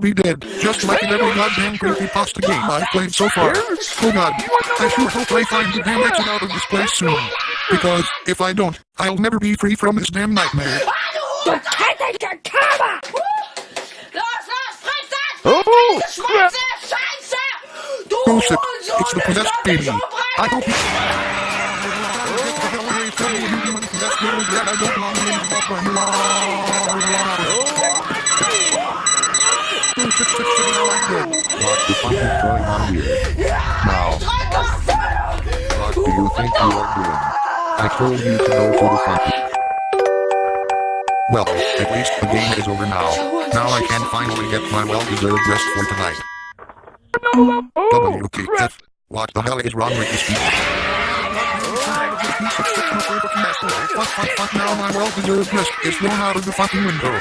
be dead, just like in every goddamn creepypasta game I've played so far. Oh god, I sure hope I find the damn exit out of this place soon. Because, if I don't, I'll never be free from this damn nightmare. Du hässliche Körper! Los, los, friss das! Oh! Scheiße, Scheiße! Du Oh shit, Hurensohn, it's the possessed baby. ist so I breit. hope he... Oh. What the fuck is going on here? Now, what do you think you are doing? I told you to go to the fuck. Well, at least the game is over now. Now I can finally get my well-deserved rest for tonight. WTF? What the hell is wrong with this people? Now my well-deserved rest is thrown out of the fucking window.